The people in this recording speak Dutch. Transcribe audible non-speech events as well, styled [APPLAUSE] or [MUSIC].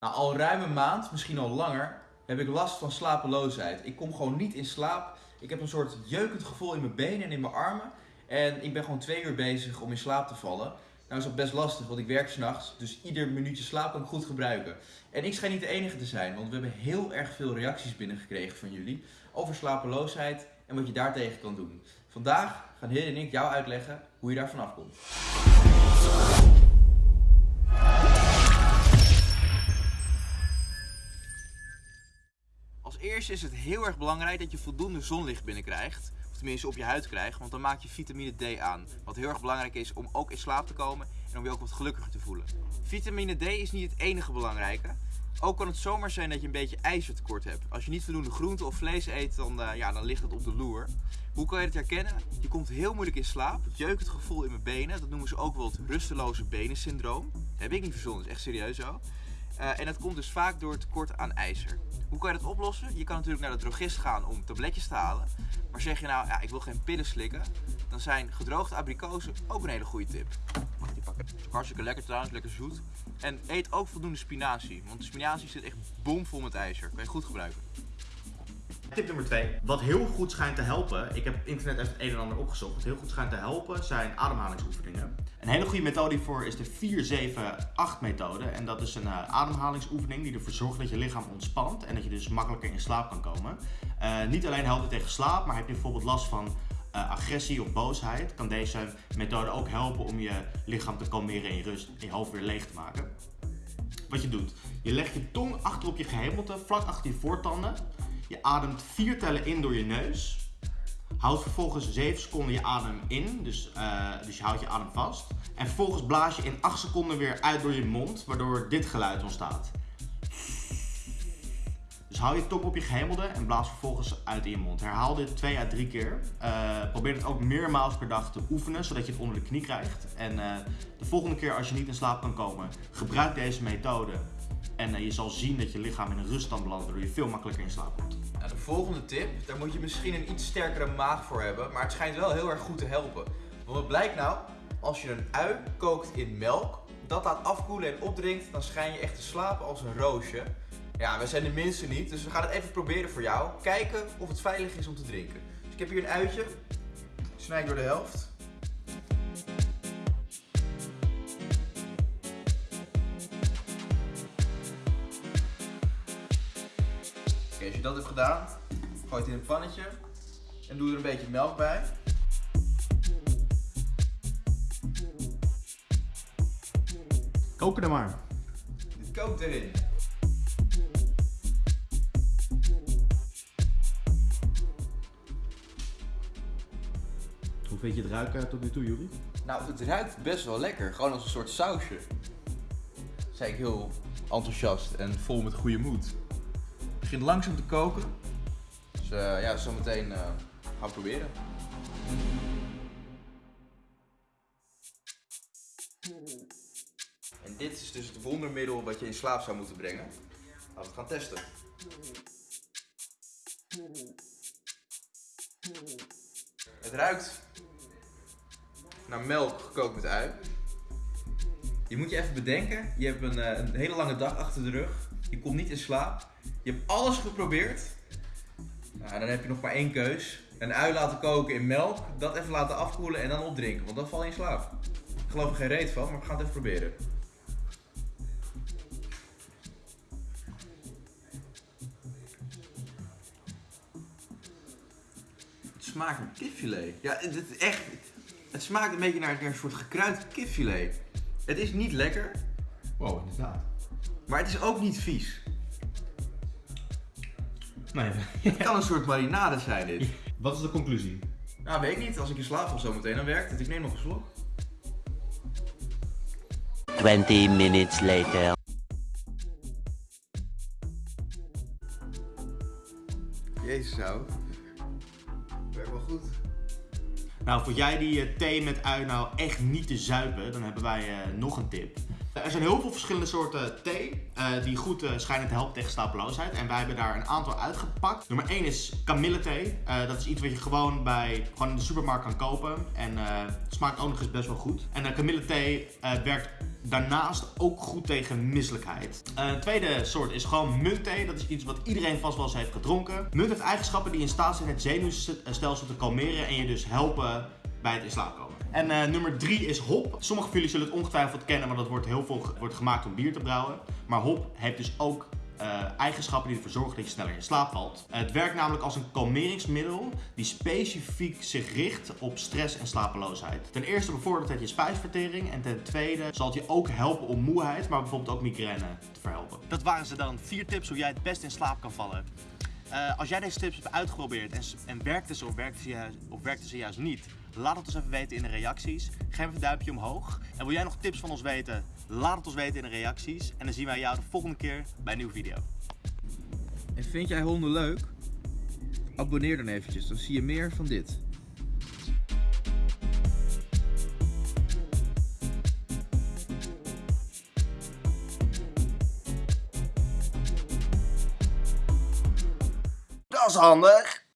Nou, al ruim een maand, misschien al langer, heb ik last van slapeloosheid. Ik kom gewoon niet in slaap. Ik heb een soort jeukend gevoel in mijn benen en in mijn armen. En ik ben gewoon twee uur bezig om in slaap te vallen. Nou is dat best lastig, want ik werk s'nachts. Dus ieder minuutje slaap kan ik goed gebruiken. En ik schijn niet de enige te zijn, want we hebben heel erg veel reacties binnengekregen van jullie over slapeloosheid en wat je daartegen kan doen. Vandaag gaan Heer en ik jou uitleggen hoe je daar vanaf komt. Eerste is het heel erg belangrijk dat je voldoende zonlicht binnenkrijgt. Of tenminste op je huid krijgt, want dan maak je vitamine D aan. Wat heel erg belangrijk is om ook in slaap te komen en om je ook wat gelukkiger te voelen. Vitamine D is niet het enige belangrijke. Ook kan het zomaar zijn dat je een beetje ijzertekort hebt. Als je niet voldoende groente of vlees eet, dan, uh, ja, dan ligt het op de loer. Hoe kan je het herkennen? Je komt heel moeilijk in slaap. Het jeukend gevoel in mijn benen, dat noemen ze ook wel het rusteloze benen syndroom. Dat heb ik niet verzonnen, dat is echt serieus zo. Uh, en dat komt dus vaak door tekort aan ijzer. Hoe kan je dat oplossen? Je kan natuurlijk naar de drogist gaan om tabletjes te halen. Maar zeg je nou, ja, ik wil geen pillen slikken, dan zijn gedroogde abrikozen ook een hele goede tip. Mag die pakken? Hartstikke lekker trouwens, lekker zoet. En eet ook voldoende spinazie, want spinazie zit echt bomvol met ijzer. Kan je goed gebruiken. Tip nummer 2. Wat heel goed schijnt te helpen, ik heb internet even het een en ander opgezocht. Wat heel goed schijnt te helpen zijn ademhalingsoefeningen. Een hele goede methode hiervoor is de 4-7-8 methode. En dat is een uh, ademhalingsoefening die ervoor zorgt dat je lichaam ontspant en dat je dus makkelijker in slaap kan komen. Uh, niet alleen helpt het tegen slaap, maar heb je bijvoorbeeld last van uh, agressie of boosheid, kan deze methode ook helpen om je lichaam te kalmeren en je rust en je hoofd weer leeg te maken. Wat je doet, je legt je tong achter op je gehemelte, vlak achter je voortanden. Je ademt vier tellen in door je neus. Houd vervolgens 7 seconden je adem in, dus, uh, dus je houdt je adem vast. En vervolgens blaas je in 8 seconden weer uit door je mond, waardoor dit geluid ontstaat. Dus hou je tong op je gehemelde en blaas vervolgens uit in je mond. Herhaal dit 2 à 3 keer. Uh, probeer het ook meermaals per dag te oefenen, zodat je het onder de knie krijgt. En uh, de volgende keer als je niet in slaap kan komen, gebruik deze methode. En je zal zien dat je lichaam in een ruststand belandt, waardoor je veel makkelijker in slaap komt. Nou, de volgende tip, daar moet je misschien een iets sterkere maag voor hebben, maar het schijnt wel heel erg goed te helpen. Want wat blijkt nou? Als je een ui kookt in melk, dat laat afkoelen en opdrinkt, dan schijn je echt te slapen als een roosje. Ja, we zijn de minste niet, dus we gaan het even proberen voor jou. Kijken of het veilig is om te drinken. Dus ik heb hier een uitje. Snij door de helft. Als je dat hebt gedaan, gooi het in een pannetje. En doe er een beetje melk bij. Koken er maar. Dit kookt erin. Hoe vind je het ruiken tot nu toe, Juri? Nou, het ruikt best wel lekker. Gewoon als een soort sausje. Zei ik heel enthousiast en vol met goede moed. Begint langzaam te koken. Dus uh, ja, zometeen uh, gaan we proberen. En dit is dus het wondermiddel wat je in slaap zou moeten brengen. Laten we het gaan testen. Het ruikt naar melk gekookt met ui. Je moet je even bedenken, je hebt een, een, hele lange dag achter de rug. Je komt niet in slaap. Je hebt alles geprobeerd. Nou, dan heb je nog maar één keus. Een ui laten koken in melk, dat even laten afkoelen en dan opdrinken, want dan val je in slaap. Ik geloof er geen reet van, maar we gaan het even proberen. Het smaakt naar kipfilet. Ja, het is echt... Het smaakt een beetje naar, naar een soort gekruid kipfilet. Het is niet lekker. Wow, inderdaad. Maar het is ook niet vies. [LAUGHS] Het kan een soort marinade zijn dit. Wat is de conclusie? Nou, weet ik niet. Als ik in slaap val zometeen, dan werkt het. Ik neem nog een slok. 20 minutes later. Jezus nou. Werkt wel goed. Nou, voor jij die uh, thee met ui nou echt niet te zuipen, dan hebben wij uh, nog een tip. Er zijn heel veel verschillende soorten thee eh, die goed eh, schijnen te helpen tegen slapeloosheid. En wij hebben daar een aantal uitgepakt. Nummer 1 is kamillethee. Eh dat is iets wat je gewoon, bij, gewoon in de supermarkt kan kopen. En het smaakt ook nog eens best wel goed. En uh, kamillethee eh, werkt daarnaast ook goed tegen misselijkheid. Een tweede soort is gewoon muntthee. Dat is iets wat iedereen vast wel eens heeft gedronken. Munt heeft eigenschappen die in staat zijn het zenuwstelsel te kalmeren en je dus helpen bij het in slaap komen. En eh, nummer drie is hop. Sommigen van jullie zullen het ongetwijfeld kennen, want dat wordt heel veel wordt gemaakt om bier te brouwen. Maar hop heeft dus ook eh, eigenschappen die ervoor zorgen dat je sneller in slaap valt. Het werkt namelijk als een kalmeringsmiddel die specifiek zich richt op stress en slapeloosheid. Ten eerste bevordert het je spijsvertering en ten tweede zal het je ook helpen om moeheid, maar bijvoorbeeld ook migraine te verhelpen. Dat waren ze dan. Vier tips hoe jij het best in slaap kan vallen. Eh, als jij deze tips hebt uitgeprobeerd en, en werkte ze of werkte ze, juist, of ze juist niet, laat het ons even weten in de reacties. Geef een duimpje omhoog. En wil jij nog tips van ons weten, laat het ons weten in de reacties. En dan zien wij jou de volgende keer bij een nieuwe video. En vind jij honden leuk? Abonneer dan eventjes, dan zie je meer van dit. Is handig!